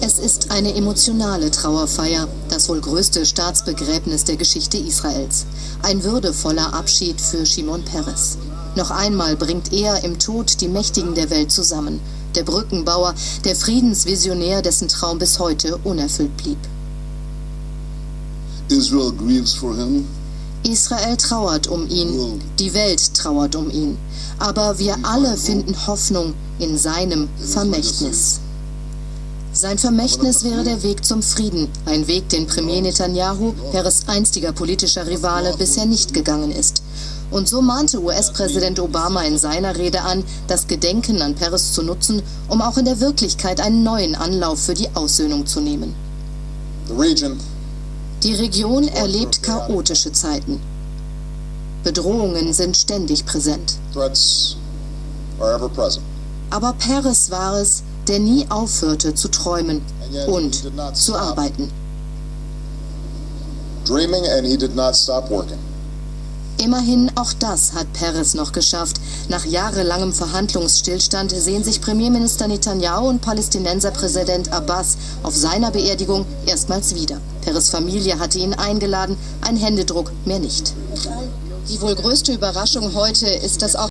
Es ist eine emotionale Trauerfeier, das wohl größte Staatsbegräbnis der Geschichte Israels. Ein würdevoller Abschied für Shimon Peres. Noch einmal bringt er im Tod die Mächtigen der Welt zusammen. Der Brückenbauer, der Friedensvisionär, dessen Traum bis heute unerfüllt blieb. Israel grieves for him. Israel trauert um ihn, die Welt trauert um ihn. Aber wir alle finden Hoffnung in seinem Vermächtnis. Sein Vermächtnis wäre der Weg zum Frieden, ein Weg, den Premier Netanyahu, Peres einstiger politischer Rivale, bisher nicht gegangen ist. Und so mahnte US-Präsident Obama in seiner Rede an, das Gedenken an Peres zu nutzen, um auch in der Wirklichkeit einen neuen Anlauf für die Aussöhnung zu nehmen. Die Region erlebt chaotische Zeiten. Bedrohungen sind ständig präsent. Aber Peres war es, der nie aufhörte zu träumen und zu arbeiten. Dreaming and he did not stop working. Immerhin auch das hat Peres noch geschafft. Nach jahrelangem Verhandlungsstillstand sehen sich Premierminister Netanyahu und Palästinenserpräsident Abbas auf seiner Beerdigung erstmals wieder. Peres Familie hatte ihn eingeladen, ein Händedruck mehr nicht. Die wohl größte Überraschung heute ist, dass auch